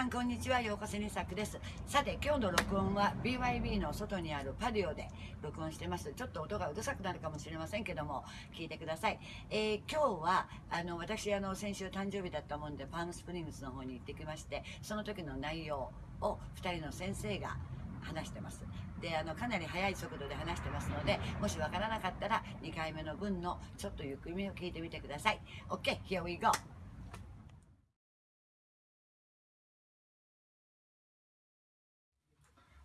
さんこんにちは。ようこそにさくです。さて今日の録音は BYB の外にあるパディオで録音してます。ちょっと音がうるさくなるかもしれませんけども聞いてください、えー、今日はあの私あの先週誕生日だったもんでパームスプリングスの方に行ってきましてその時の内容を2人の先生が話してます。であのかなり速い速度で話してますのでもしわからなかったら2回目の分のちょっとゆっくりを聞いてみてください。OK here we go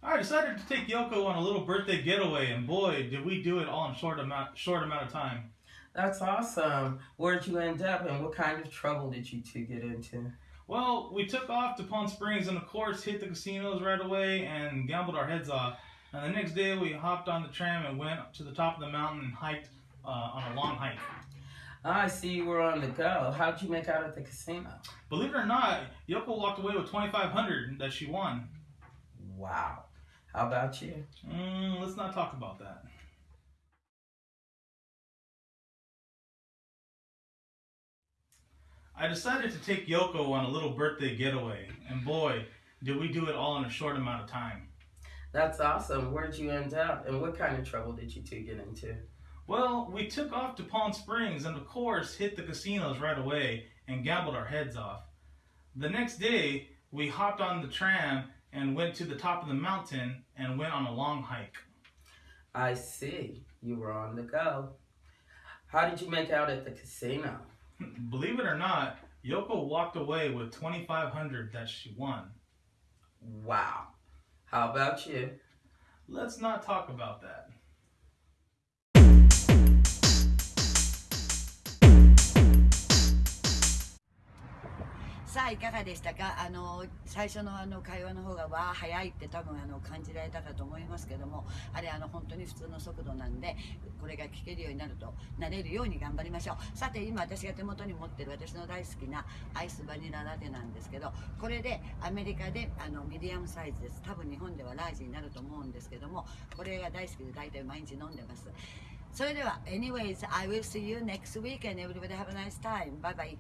I decided to take Yoko on a little birthday getaway, and boy, did we do it all in short amount short amount of time. That's awesome. Where'd you end up, and what kind of trouble did you two get into? Well, we took off to Palm Springs, and of course, hit the casinos right away and gambled our heads off. And the next day, we hopped on the tram and went up to the top of the mountain and hiked uh, on a long hike. I see you were on the go. How'd you make out at the casino? Believe it or not, Yoko walked away with 2,500 that she won. Wow. How about you? Mm, let's not talk about that. I decided to take Yoko on a little birthday getaway, and boy, did we do it all in a short amount of time. That's awesome. Where'd you end up, and what kind of trouble did you two get into? Well, we took off to Palm Springs and, of course, hit the casinos right away and gambled our heads off. The next day, we hopped on the tram and went to the top of the mountain and went on a long hike. I see. You were on the go. How did you make out at the casino? Believe it or not, Yoko walked away with 2500 that she won. Wow. How about you? Let's not talk about that. さあいかがでしたか？あの最初のあの会話の方がわあ早いって多分あの感じられたかと思いますけども。あれあの本当に普通の速度なんでこれが聞けるようになるとなれるように頑張りましょう。さて今私が手元に持ってる私の大好きなアイスバニララテなんですけどこれでアメリカであのミディアムサイズです。多分日本ではラージになると思うんですけどもこれが大好きで大体毎日飲んでます。それでは anyways I will see you next week and everybody have a nice time. Bye bye.